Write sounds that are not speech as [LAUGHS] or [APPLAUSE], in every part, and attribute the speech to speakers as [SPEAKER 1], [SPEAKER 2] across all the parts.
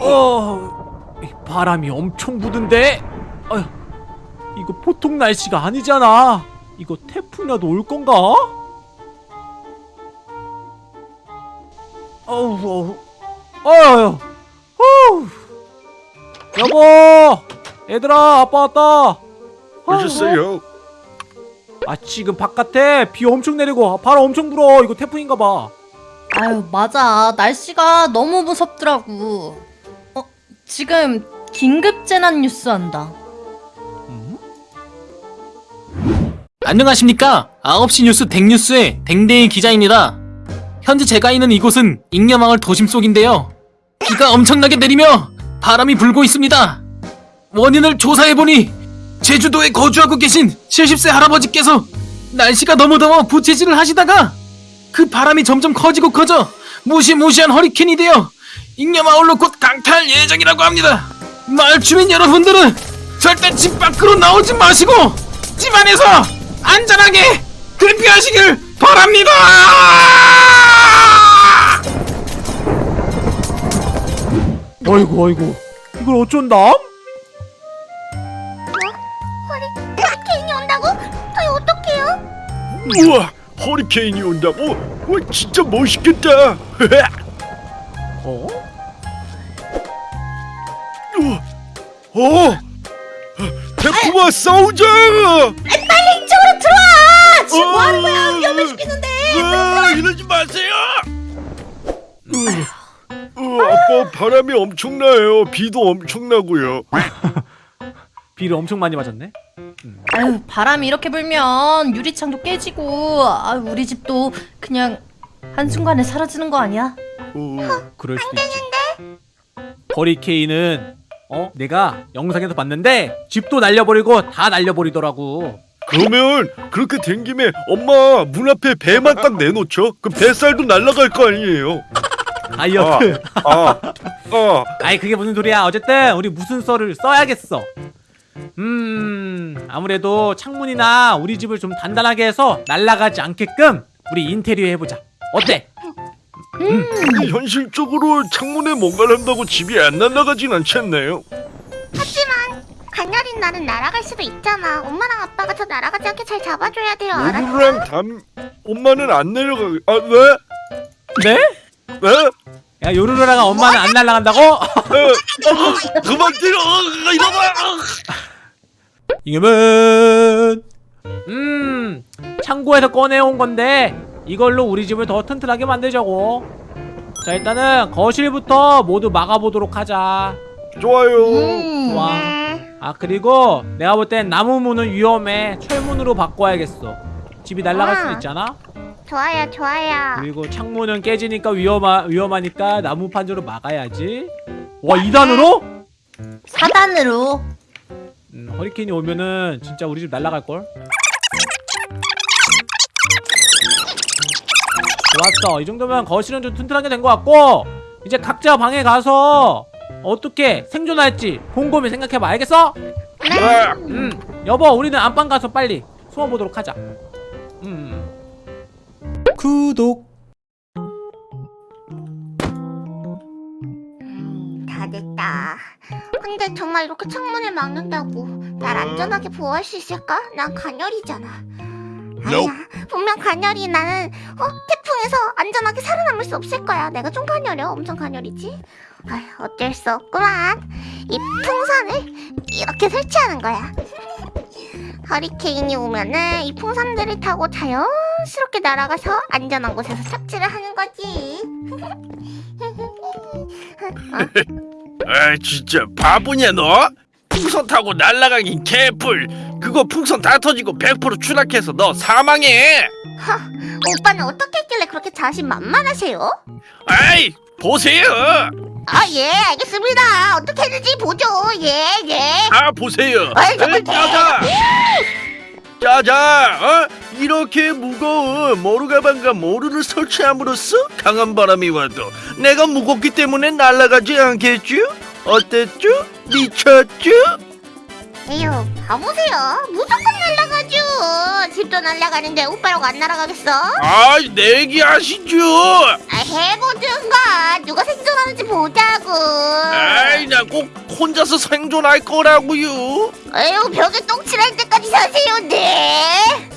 [SPEAKER 1] 어, 이 바람이 엄청 부는데. 어휴, 이거 보통 날씨가 아니잖아. 이거 태풍이라도 올 건가? 어우, 어우, 어휴, 어휴. 여보, 얘들아, 아빠 왔다.
[SPEAKER 2] 오셨어요?
[SPEAKER 1] 아, 지금 바깥에 비 엄청 내리고 바람 엄청 불어. 이거 태풍인가 봐.
[SPEAKER 3] 아유 맞아 날씨가 너무 무섭더라고 어 지금 긴급 재난 뉴스 한다.
[SPEAKER 1] 음?
[SPEAKER 4] 안녕하십니까? 9시 뉴스 댕뉴스의 댕댕이 기자입니다. 현재 제가 있는 이곳은 잉여마을 도심 속인데요. 비가 엄청나게 내리며 바람이 불고 있습니다. 원인을 조사해보니 제주도에 거주하고 계신 70세 할아버지께서 날씨가 너무 더워 부채질을 하시다가 그 바람이 점점 커지고 커져 무시무시한 허리케인이 되어 잉여마을로 곧 강타할 예정이라고 합니다 마을 주민 여러분들은 절대 집 밖으로 나오지 마시고 집 안에서 안전하게 대피하시길 바랍니다.
[SPEAKER 1] 어이구, 어이구. 이걸 어쩐담?
[SPEAKER 5] 허리케인이 온다고? 저희 어떡해요?
[SPEAKER 2] 우와 허리케인이 온다고? 와 진짜 멋있겠다 [LAUGHS]
[SPEAKER 1] 어?
[SPEAKER 2] 어 태풍아 싸우자
[SPEAKER 5] 빨리 이쪽으로 들어와! 지금 뭐 하는 거야?
[SPEAKER 2] 어,
[SPEAKER 5] 위험해시키는데
[SPEAKER 2] 아, 이러지 마세요 어, 어, 아빠 바람이 엄청나요 비도 엄청나고요 [LAUGHS]
[SPEAKER 1] 비를 엄청 많이 맞았네.
[SPEAKER 3] 아유 바람이 이렇게 불면 유리창도 깨지고 아 우리 집도 그냥 한순간에 사라지는 거 아니야?
[SPEAKER 2] 어,
[SPEAKER 1] 그럴 수도 있지. 허리케인은 어 내가 영상에서 봤는데 집도 날려버리고 다 날려버리더라고.
[SPEAKER 2] 그러면 그렇게 된 김에 엄마 문 앞에 배만 딱 내놓죠 그 뱃살도 날아갈 거 아니에요
[SPEAKER 1] 다이어트.
[SPEAKER 2] 아, 아,
[SPEAKER 1] 아이 그게 무슨 소리야. 어쨌든 우리 무슨 썰을 써야겠어. 음 아무래도 창문이나 우리 집을 좀 단단하게 해서 날아가지 않게끔 우리 인테리어 해보자. 어때?
[SPEAKER 2] 근데 현실적으로 창문에 뭔가를 한다고 집이 안 날아가진 않지 않나요?
[SPEAKER 5] 하지만 가녀린 나는 날아갈 수도 있잖아 엄마랑 아빠가 저 날아가지 않게 잘 잡아줘야 돼요 알았어?
[SPEAKER 2] 요루랑 담 엄마는 안 내려가. 아 왜?
[SPEAKER 1] 네?
[SPEAKER 2] 왜?
[SPEAKER 1] 야 요루루랑 엄마는 안 날아간다고?
[SPEAKER 2] 에, 어, 그만 때려. 어, 이러봐.
[SPEAKER 1] 이거면 음 창고에서 꺼내온 건데 이걸로 우리 집을 더 튼튼하게 만들자고 자 일단은 거실부터 모두 막아보도록 하자
[SPEAKER 2] 좋아요.
[SPEAKER 3] 음.
[SPEAKER 1] 좋아
[SPEAKER 5] 네.
[SPEAKER 1] 아 그리고 내가 볼 땐 나무 문은 위험해 철문으로 바꿔야겠어 집이 날아갈 수도
[SPEAKER 5] 아.
[SPEAKER 1] 있잖아
[SPEAKER 5] 좋아요 좋아요
[SPEAKER 1] 그리고 창문은 깨지니까 위험하, 위험하니까 나무 판으로 막아야지 와 2단으로?
[SPEAKER 3] 4단으로
[SPEAKER 1] 음, 허리케인이 오면은 진짜 우리 집 날아갈걸? 좋았어. 이 정도면 거실은 좀 튼튼하게 된 것 같고 이제 각자 방에 가서 어떻게 생존할지 곰곰이 생각해봐. 알겠어?
[SPEAKER 2] 아,
[SPEAKER 1] 음. 여보 우리는 안방 가서 빨리 숨어보도록 하자. 음. 구독.
[SPEAKER 5] 음, 다 됐다. 근데 정말 이렇게 창문을 막는다고 날 안전하게 보호할 수 있을까? 난 간열이잖아 아니야 분명 간열이 나는 어? 태풍에서 안전하게 살아남을 수 없을 거야. 내가 좀 간열이야. 엄청 간열이지? 아휴 어쩔 수 없구만. 이 풍선을 이렇게 설치하는 거야. 허리케인이 오면은 이 풍선들을 타고 자연스럽게 날아가서 안전한 곳에서 착지를 하는 거지. [LAUGHS] [LAUGHS]
[SPEAKER 2] 아 진짜 바보냐 너? 풍선 타고 날아가긴 개뿔. 그거 풍선 다 터지고 100% 추락해서 너 사망해.
[SPEAKER 5] 오빠는 어떻게 했길래 그렇게 자신 만만하세요?
[SPEAKER 2] 아이 보세요.
[SPEAKER 5] 아 예 알겠습니다 어떻게 했는지 보죠 예예
[SPEAKER 2] 아 보세요.
[SPEAKER 5] 아이, 정말
[SPEAKER 2] 짜자. 짜자. 어? 이렇게 무거운 모루 가방과 모루를 설치함으로써 강한 바람이 와도 내가 무겁기 때문에 날아가지 않겠죠? 어땠죠? 미쳤죠?
[SPEAKER 5] 에휴 바보세요. 무조건 날아가죠. 집도 날아가는데 오빠라고 안 날아가겠어?
[SPEAKER 2] 아이 내기하시죠.
[SPEAKER 5] 아 해보든가. 누가 생존하는지 보자고.
[SPEAKER 2] 에이 나 꼭 혼자서 생존할 거라고요.
[SPEAKER 5] 에휴 벽에 똥칠할 때까지 사세요 네.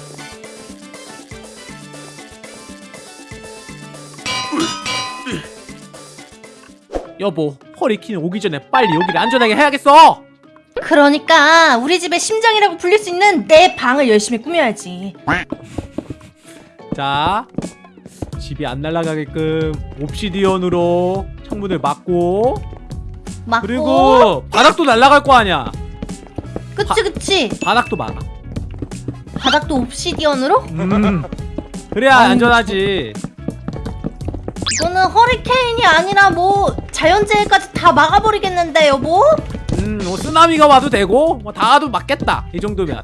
[SPEAKER 1] 여보 허리케인 오기 전에 빨리 여기를 안전하게 해야겠어
[SPEAKER 3] 그러니까 우리 집의 심장이라고 불릴 수 있는 내 방을 열심히 꾸며야지.
[SPEAKER 1] 자 집이 안 날아가게끔 옵시디언으로 창문을 막고
[SPEAKER 3] 막고.
[SPEAKER 1] 그리고 바닥도 날아갈 거 아니야
[SPEAKER 3] 그치 그치.
[SPEAKER 1] 바닥도 막아
[SPEAKER 3] 바닥도 옵시디언으로?
[SPEAKER 1] 음 그래야
[SPEAKER 3] 아니,
[SPEAKER 1] 안전하지
[SPEAKER 3] 이거는 허리케인이 아니라 뭐 자연재해까지 다 막아버리겠는데 여보?
[SPEAKER 1] 음뭐 쓰나미가 와도 되고 뭐 다 와도 맞겠다 이 정도면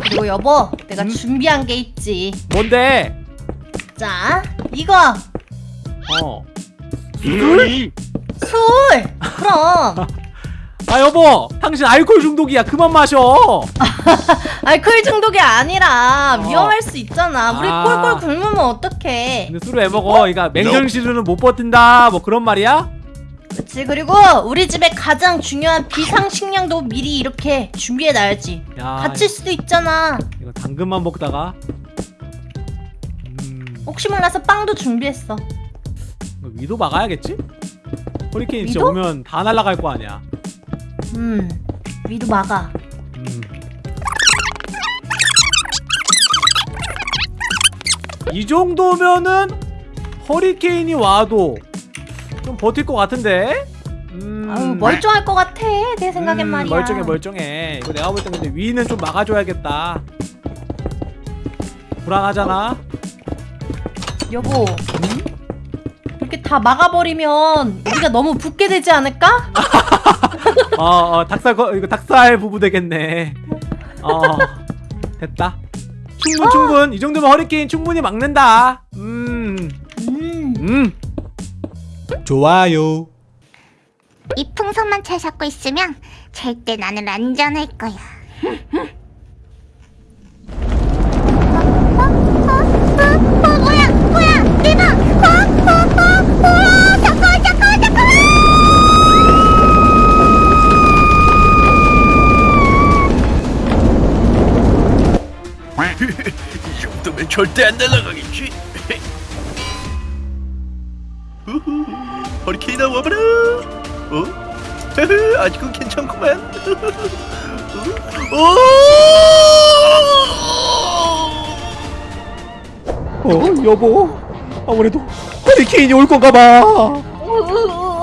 [SPEAKER 3] 그리고 여보 내가
[SPEAKER 1] 음?
[SPEAKER 3] 준비한 게 있지.
[SPEAKER 1] 뭔데
[SPEAKER 3] 자 이거
[SPEAKER 1] 어
[SPEAKER 2] 술?
[SPEAKER 3] 술. 그럼 [LAUGHS]
[SPEAKER 1] 아 여보 당신 알코올 중독이야 그만 마셔 [LAUGHS]
[SPEAKER 3] 알코올 중독이 아니라
[SPEAKER 1] 어.
[SPEAKER 3] 위험할 수 있잖아. 우리
[SPEAKER 1] 아.
[SPEAKER 3] 꼴꼴 굶으면 어떡해?
[SPEAKER 1] 근데 술을 왜 먹어 이거 맹정신으로는 못 버틴다 뭐 그런 말이야?
[SPEAKER 3] 그치 그리고 우리 집에 가장 중요한 비상식량도 미리 이렇게 준비해놔야지.
[SPEAKER 1] 야
[SPEAKER 3] 다칠 수도 있잖아.
[SPEAKER 1] 이거 당근만 먹다가 음
[SPEAKER 3] 혹시 몰라서 빵도 준비했어.
[SPEAKER 1] 위도 막아야겠지? 허리케인 진짜? 오면 다 날아갈 거 아니야
[SPEAKER 3] 음 위도 막아.
[SPEAKER 1] 음. 이 정도면은 허리케인이 와도 좀 버틸 것 같은데? 음.
[SPEAKER 3] 아유 멀쩡할 것 같아 내 생각엔
[SPEAKER 1] 음,
[SPEAKER 3] 말이야.
[SPEAKER 1] 멀쩡해 멀쩡해 이거 내가 볼때 근데 위는 좀 막아줘야겠다 불안하잖아
[SPEAKER 3] 여보. 이렇게 다 막아버리면 우리가 너무 붓게 되지 않을까? [LAUGHS]
[SPEAKER 1] 어, 어 닭살 거, 이거 닭살 부부 되겠네 어 됐다 충분 충분 이 정도면 허리케인 충분히 막는다 음
[SPEAKER 3] 음.
[SPEAKER 1] 음. 좋아요.
[SPEAKER 5] 이 풍선만 잘 잡고 있으면 절대 나는 안전할 거야. [LAUGHS]
[SPEAKER 2] 이 정도면 절대 안 날아가겠지 어? 아직은 괜찮구만 어?
[SPEAKER 1] 어, 여보. 아무래도 허리케인이 올 건가 봐. 어,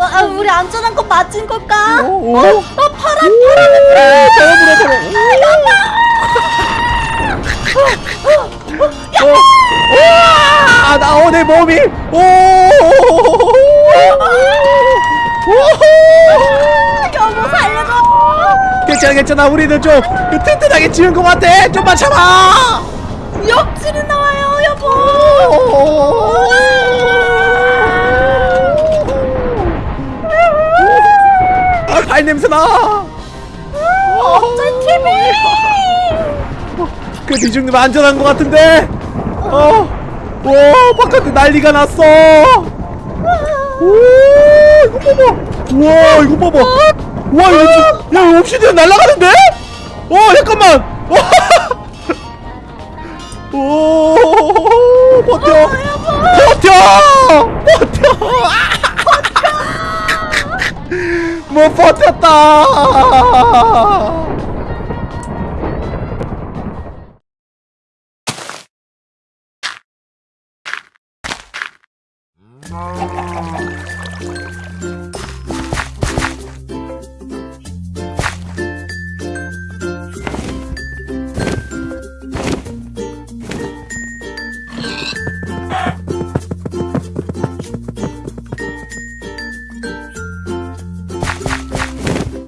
[SPEAKER 3] 아, 우리 안전한 거 맞은 걸까?
[SPEAKER 1] 어, 어. 아, 파란 파란 바람 불어 불어. 와! 나오 내 몸이. 오!
[SPEAKER 3] 여보 살려줘.
[SPEAKER 1] 괜찮아 우리는 좀 튼튼하게 지은 것 같아 좀만 참아
[SPEAKER 3] 역질이 나와요 여보.
[SPEAKER 1] 아, 발 냄새 나.
[SPEAKER 3] 어쩔 TV.
[SPEAKER 1] 이 정도면 안전한 것 같은데. 어, 와, 바깥에 난리가 났어. 오, 이거 봐봐. 와, 이거 봐봐. 와, 이거 지- 야, 이거 옵시디언 날아가는데? 어, 잠깐만. 오, [LAUGHS] 버텨. 버텨. 버텨. 아! 못 버텼다.